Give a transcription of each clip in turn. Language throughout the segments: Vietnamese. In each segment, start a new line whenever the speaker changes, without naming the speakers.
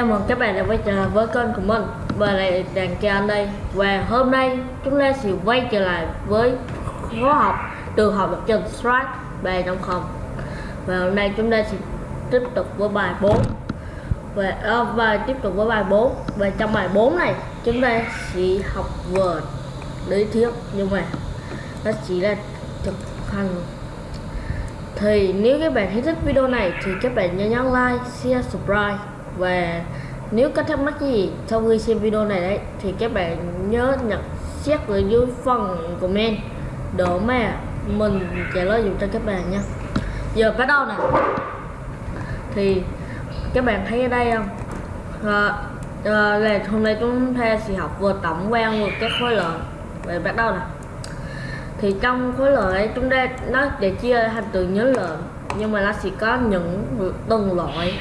Chào mừng các bạn đã quay trở lại với kênh của mình. Và lại đàn Chan đây. Và hôm nay chúng ta sẽ quay trở lại với khóa học từ học lập trình Strike 3.0 Và hôm nay chúng ta sẽ tiếp tục với bài 4 và, à, và tiếp tục với bài 4 Và trong bài 4 này chúng ta sẽ học vừa lý thuyết. Nhưng mà nó chỉ là thực hành. Thì nếu các bạn thấy thích video này thì các bạn nhớ nhấn like, share, subscribe và nếu có thắc mắc gì sau khi xem video này đấy thì các bạn nhớ nhận xét ở dưới phần comment để mà mình trả lời dùm cho các bạn nha giờ bắt đầu nè. Thì các bạn thấy ở đây không? À, à, là hôm nay chúng ta sẽ học vừa tổng quan vừa các khối lượng. Vậy bắt đầu nè. Thì trong khối lượng ấy chúng ta nó để chia thành từ nhớ lượng nhưng mà nó sẽ có những từng loại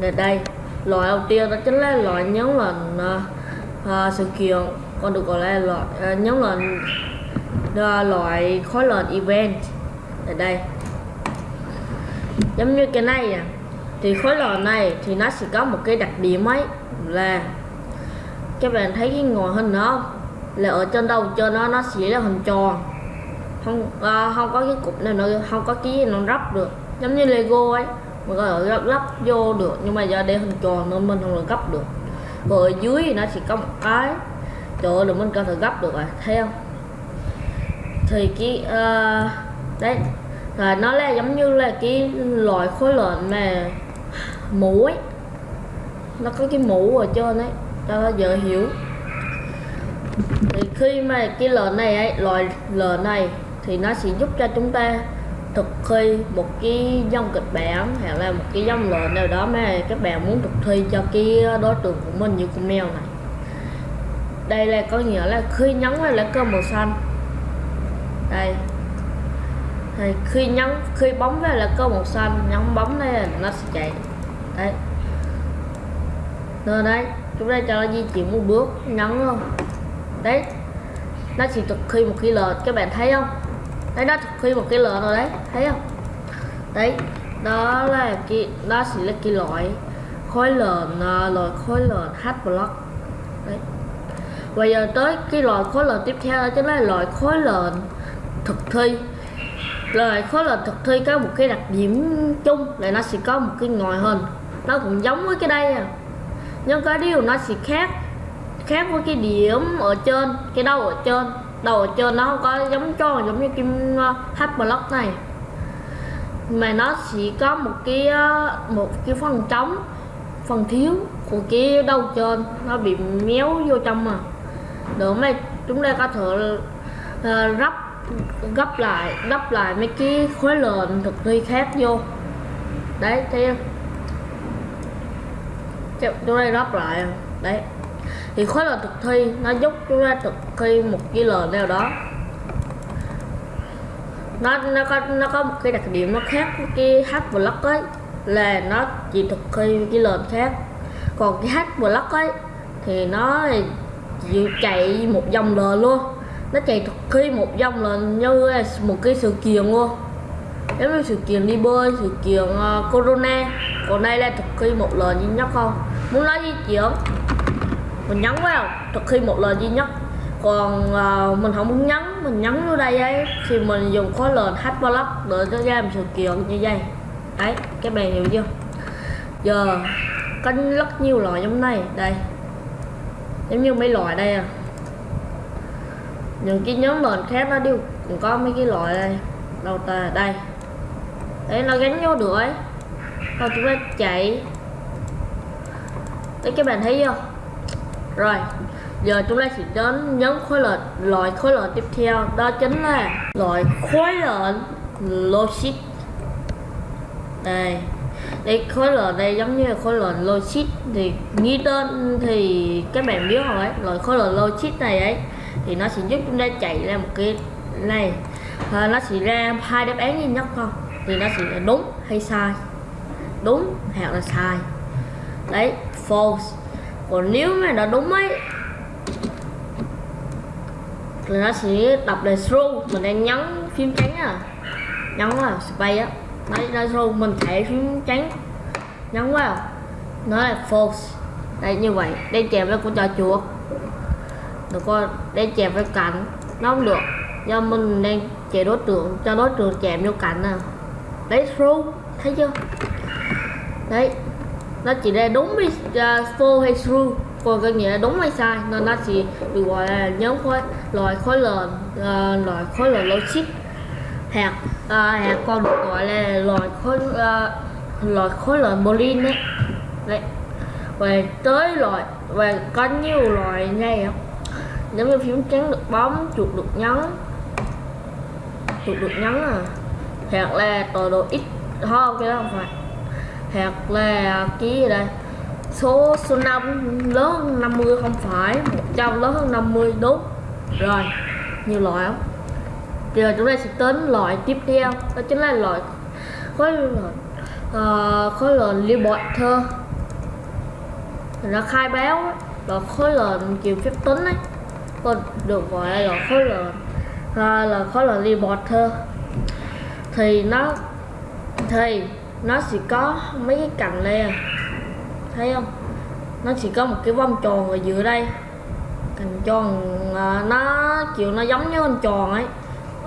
để đây loại đầu tiên đó chính là loại nhóm là uh, à, sự kiện còn được gọi là loại uh, nhóm là uh, loại khối lần event. Ở đây. Giống như cái này à, thì khối lò này thì nó sẽ có một cái đặc điểm ấy là các bạn thấy cái ngồi hình đó không? Là ở trên đầu trên nó nó sẽ là hình tròn. Không uh, không có cái cục này nó không có cái gì nó rắp được. Giống như lego ấy mình có thể lắp, lắp vô được nhưng mà do đây hình tròn nên mình không được gấp được. Rồi ở dưới thì nó chỉ có một cái. Chỗ là mình có thể gấp được rồi thấy không? Thì cái uh, đấy. Là nó là giống như là cái loại khối lợn mà mũ ấy nó có cái mũ ở trên đấy cho nó dễ hiểu. Thì khi mà cái lợn này ấy loại lợn này thì nó sẽ giúp cho chúng ta thực thi một cái dòng kịch bản, hay là một cái dòng lệnh nào đó mà các bạn muốn thực thi cho cái đối tượng của mình như con mèo này. Đây là có nghĩa là khi nhấn vào lá cờ màu xanh. Đây. Thì khi nhấn khi bấm vào là cơ màu xanh nhấn bấm đây là nó sẽ chạy. Đấy rồi đây, chúng ta cho nó di chuyển một bước nhấn luôn. Đấy. Nó chỉ thực thi một khi lệnh các bạn thấy không? Đấy nó thực thi một cái lệnh rồi đấy, thấy không? Đấy, đó là cái, đó sẽ là cái loại khối lệnh loại khối lợn h block. Đấy. Bây giờ tới cái loại khối lợn tiếp theo đó chính là loại khối lợn thực thi. Loại khối lợn thực thi có một cái đặc điểm chung là nó sẽ có một cái ngòi hình. Nó cũng giống với cái đây à. Nhưng cái điều nó sẽ khác khác với cái điểm ở trên, cái đầu ở trên đầu ở trên nó không có giống tròn giống như kim ờ, hát block này. Mà nó chỉ có một cái ờ, một cái phần trống phần thiếu của cái đầu trên nó bị méo vô trong mà được mà chúng ta có thể ờ, uh, gấp gấp lại gấp lại mấy cái khối lượng thực thi khác vô. Đấy thấy không? Chúng ta gấp lại à. đấy thì khối là thực thi nó giúp chúng ta thực thi một cái lời nào đó. Nó nó có nó có một cái đặc điểm nó khác với cái h block ấy là nó chỉ thực thi cái lệnh khác. Còn cái h block ấy thì nó chịu chạy một dòng lệnh luôn. Nó chạy thực thi một dòng lệnh như một cái sự kiện luôn. Giống như sự kiện đi bơi sự kiện uh, corona. Còn đây là thực thi một lệnh duy nhất không? Muốn nói di chuyển mình nhấn vào thực khi một lời duy nhất. Còn uh, mình không muốn nhấn mình nhấn vô đây ấy thì mình dùng khối lệnh h block để nó ra một sự kiện như vậy. Đấy các bạn hiểu chưa? Giờ có rất nhiều loại giống này đây. Giống như mấy loại đây à. Những cái nhóm lệnh khác nó đều cũng có mấy cái loại đây. Đâu ta đây. Đấy nó gắn vô được ấy. Thôi chúng ta chạy. Đấy các bạn thấy chưa? Rồi giờ chúng ta sẽ đến nhóm khối lệnh loại khối lệnh tiếp theo đó chính là loại khối lệnh logic. Đây đây khối lệnh đây giống như là khối lệnh logic. Thì nghĩ tên thì các bạn biết rồi ấy loại khối lệnh logic này ấy thì nó sẽ giúp chúng ta chạy ra một cái này. À, nó sẽ ra hai đáp án duy nhất không thì nó sẽ đúng hay sai? Đúng hoặc là sai? Đấy false còn nếu mà nó đúng ấy thì nó sẽ đọc là true mình đang nhấn phím trắng à. Nhấn vào space á. Nó nó true mình thẻ phím trắng. Nhấn vào nó là false đây như vậy. Đây chèm với con trò chuột. Được coi đây chèm với cạnh nó không được. Do mình đang chè đối tượng cho đối tượng chèm vô cạnh à, đấy true thấy chưa? Đấy nó chỉ ra đúng với à, uh, full hay true. Còn cái nghĩa là đúng hay sai. Nên nó chỉ được gọi là nhóm khối loại khối lượng uh, à, loại khối lượng logic. Hạt uh, hạt còn được gọi là loại khối uh, loại khối lượng boolean đấy đấy. Về tới loại và có nhiều loại này không giống như phím trắng được bấm chuột được nhấn. Chuột được nhấn à. Hoặc là tọa độ ít. Không cái đó không phải hoặc là cái gì đây? Số số 5 lớn hơn 50 không phải. 100 lớn hơn 50 đúng. Rồi nhiều loại không? Giờ chúng ta sẽ tính loại tiếp theo đó chính là loại khối lượng uh, khối lượng Libertor nó khai báo là khối lượng kiểu phép tính ấy còn được gọi là khối lượng à, là khối lượng Libertor thì nó thì nó chỉ có mấy cái cành đây à. Thấy không? Nó chỉ có một cái vòng tròn ở giữa đây. Cành tròn à, nó kiểu nó giống như hình tròn ấy.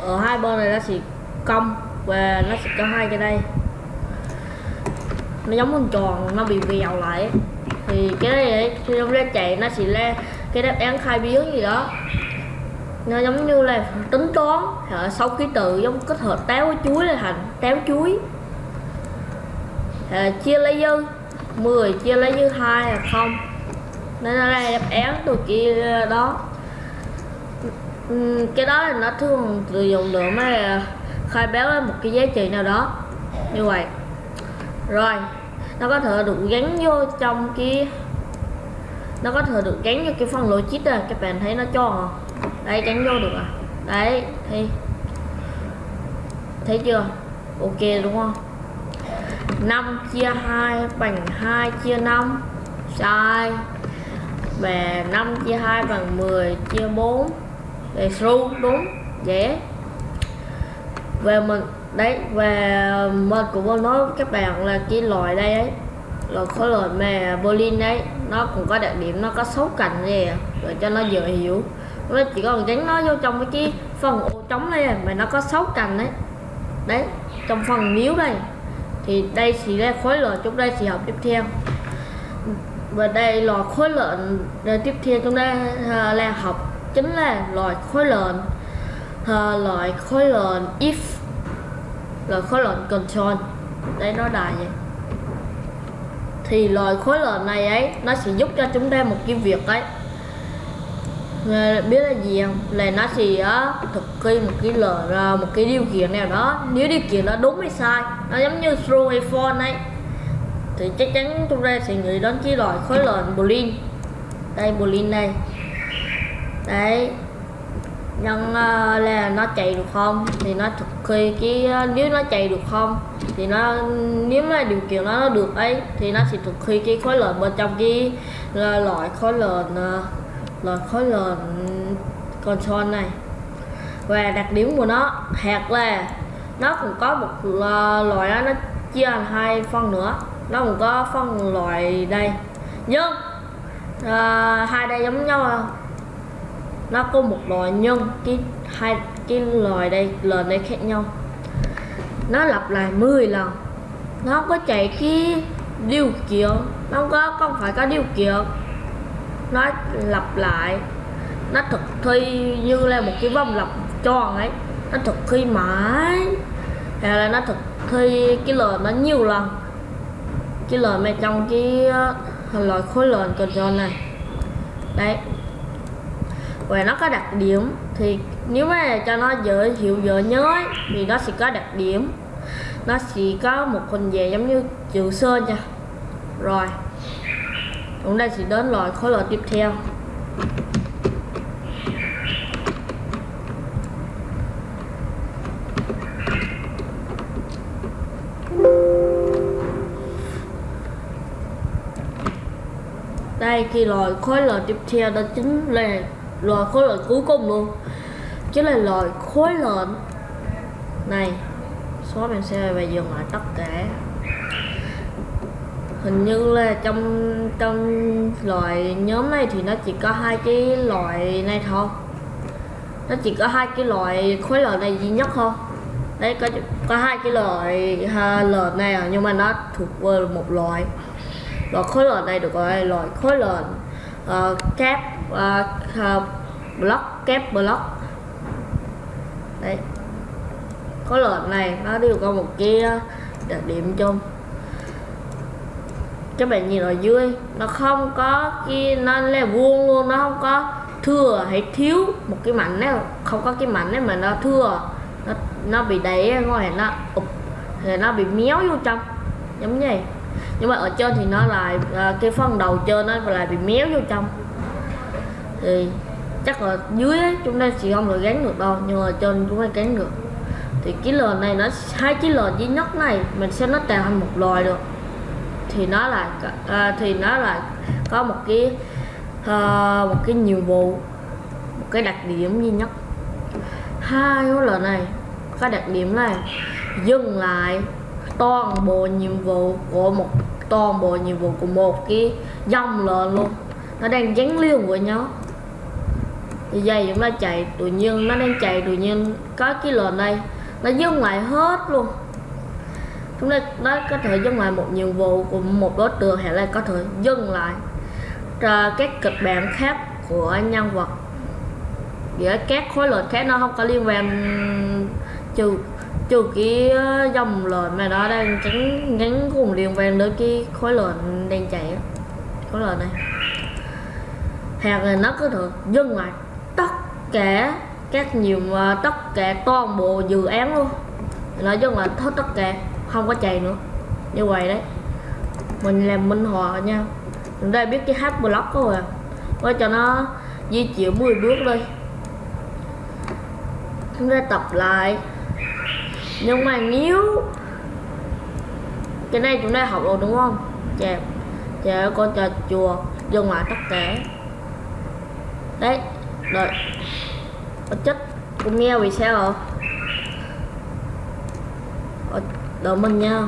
Ở hai bên này nó chỉ cong và nó sẽ có hai cái đây. Nó giống hình tròn nó bị vèo lại thì cái này ấy, khi nó ra chạy nó chỉ ra cái đáp án khai biến gì đó. Nó giống như là tính toán sáu ký tự giống kết hợp táo với chuối là thành táo chuối à, chia lấy dư. 10 chia lấy dư hai là không. Nên ở ra đáp án từ kia à, đó. Cái đó là nó thường sử dụng được mà khai báo lên một cái giá trị nào đó. Như vậy. Rồi nó có thể được gắn vô trong cái nó có thể được gắn vô cái phần logic à các bạn thấy nó cho không? Đây gắn vô được à? Đấy thì thấy chưa? Ok đúng không? 5 chia 2 bằng 2 chia 5 sai. Và 5 chia 2 bằng 10 chia 4 để true đúng, dễ. Về mình đấy và mình cũng có nói với các bạn là cái loại đây ấy. Là khối loại mà Berlin đấy, nó cũng có đặc điểm, nó có sáu cạnh gì à, để cho nó dễ hiểu. Nó chỉ còn gắn nó vô trong cái phần ô trống này à, mà nó có sáu cạnh đấy đấy, trong phần miếu đây thì đây chỉ là khối lượng chúng ta chỉ học tiếp theo. Và đây là khối lượng tiếp theo chúng ta à, là học chính là loại khối lượng à, loại khối lượng if loại khối lượng control. Đây nó đại vậy thì loại khối lượng này ấy nó sẽ giúp cho chúng ta một cái việc ấy biết là gì không? Là nó sẽ thực thi một cái lời à, một cái điều kiện nào đó. Nếu điều kiện đó đúng hay sai nó giống như through hay for ấy thì chắc chắn chúng ta sẽ nghĩ đến cái loại khối lượng boolean đây boolean đây. Đấy. Nhân uh, à, là nó chạy được không? Thì nó thực thi cái à, nếu nó chạy được không thì nó nếu mà điều kiện đó nó được ấy thì nó sẽ thực thi cái khối lượng bên trong cái loại khối lượng uh, là khối lượng console này. Và đặc điểm của nó hạt là nó cũng có một loại đó, nó chia thành hai phân nữa. Nó cũng có phân loại đây. Nhưng uh, à, hai đây giống nhau không nó có một loại nhưng cái hai cái loại đây lần đây khác nhau. Nó lặp lại 10 lần. Nó không có chạy cái điều kiện nó không có không phải có điều kiện nó lặp lại. Nó thực thi như là một cái vòng lặp tròn ấy. Nó thực thi mãi. Hay là nó thực thi cái lời nó nhiều lần. Cái lời mà trong cái ờ, loại khối lượng control này. Đấy. Và nó có đặc điểm thì nếu mà cho nó dễ hiểu dễ nhớ ấy, thì nó sẽ có đặc điểm. Nó sẽ có một hình dạng giống như chữ sơn nha. Rồi chúng ta sẽ đến loại khối loại tiếp theo. Đây khi loại khối loại tiếp theo đó chính là loại khối loại cuối cùng luôn. Chính là loại khối lượng này xóa mình sẽ về dừng lại tất cả hình như là trong trong loại nhóm này thì nó chỉ có hai cái loại này thôi. Nó chỉ có hai cái loại khối lợn này duy nhất thôi. Đấy có có hai cái loại ha, lợn này à, nhưng mà nó thuộc về một loại. Loại khối lợn này được gọi là loại khối lợn uh, ờ, kép uh, block kép block. Đấy. Khối lợn này nó đều có một cái ờ, đặc điểm chung các bạn nhìn ở dưới nó không có cái nó là vuông luôn nó không có thừa hay thiếu một cái mảnh nào không có cái mảnh này mà nó thừa. Nó nó bị đẩy ngoài nó ụp thì nó bị méo vô trong giống như vậy. Nhưng mà ở trên thì nó lại à, cái phần đầu trên nó lại bị méo vô trong. Thì chắc là dưới ấy, chúng ta chỉ không được gắn được đâu nhưng mà trên chúng ta gắn được thì cái lò này nó hai cái lò duy nhất này mình sẽ nó tạo thành một loài được thì nó là uh, thì nó là có một cái uh, một cái nhiệm vụ một cái đặc điểm duy nhất. Hai cái lần này có đặc điểm này dừng lại toàn bộ nhiệm vụ của một toàn bộ nhiệm vụ của một cái dòng lệnh luôn. Nó đang gắn liền với nhau. Thì dây chúng ta chạy tự nhiên nó đang chạy tự nhiên có cái lệnh đây nó dừng lại hết luôn chúng ta nó có thể dừng lại một nhiệm vụ của một đối tượng hay là có thể dừng lại các kịch bản khác của nhân vật. Giữa các khối lệnh khác nó không có liên quan, trừ trừ cái ờ, dòng lệnh mà nó đang tránh ngắn cùng liên quan đến cái khối lệnh đang chạy khối lệnh này. Hoặc là nó có thể dừng lại tất cả các nhiều ờ, tất cả toàn bộ dự án luôn. Nó dừng lại hết tất cả không có chạy nữa. Như vậy đấy. Mình làm minh họa nha. Chúng ta biết cái h block rồi à. Với cho nó di chuyển 10 bước đi chúng ta tập lại. Nhưng mà nếu cái này chúng ta học rồi đúng không? Chà chà, con trò chùa dừng lại tất cả. Đấy, rồi. Chết. Con nghe vì sao rồi đợi mình nha.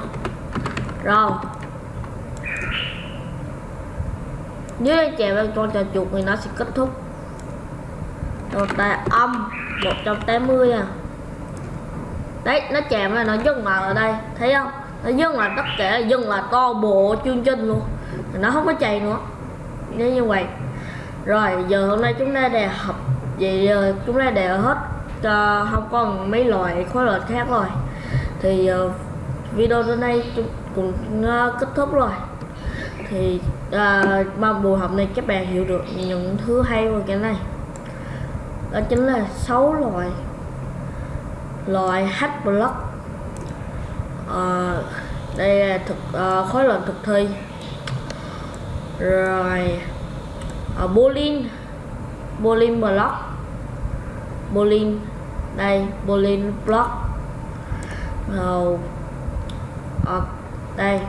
Rồi. Nếu anh chèo lên con trò chuột thì nó sẽ kết thúc. Rồi tay âm 180 à. Đấy nó chèm là nó dừng lại ở đây thấy không? Nó dừng lại tất cả dừng là to bộ chương trình luôn. Nó không có chạy nữa. Nếu như vậy. Rồi giờ hôm nay chúng ta đề học vậy giờ chúng ta đề hết uh, không còn mấy loại khối loại khác rồi. Thì uh, video đến đây cũng uh, kết thúc rồi. Thì ờ, uh, mong buổi học này các bạn hiểu được những thứ hay về cái này. Đó chính là sáu loại loại h block. Uh, đây là thực uh, khối lượng thực thi. Rồi uh, bowling bowling block. Bowling đây bowling block. Rồi uh, đây.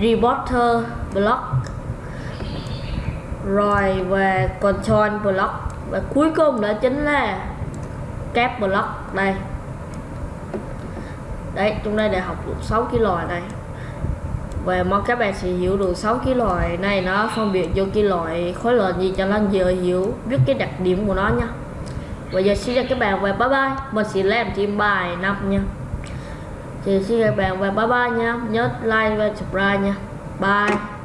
Reporter block. Rồi về control block. Và cuối cùng đó chính là cap block. Đây. Đấy chúng ta đã học được 6 cái loại này. Và mong các bạn sẽ hiểu được 6 cái loại này. Nó phân biệt vô cái loại khối lượng gì cho nên giờ hiểu. Biết cái đặc điểm của nó nha. Bây giờ xin chào các bạn và bye bye. Mình sẽ làm thêm bài năm nha thì xin các bạn và bye bye nha. Nhớ like và subscribe nha. Bye.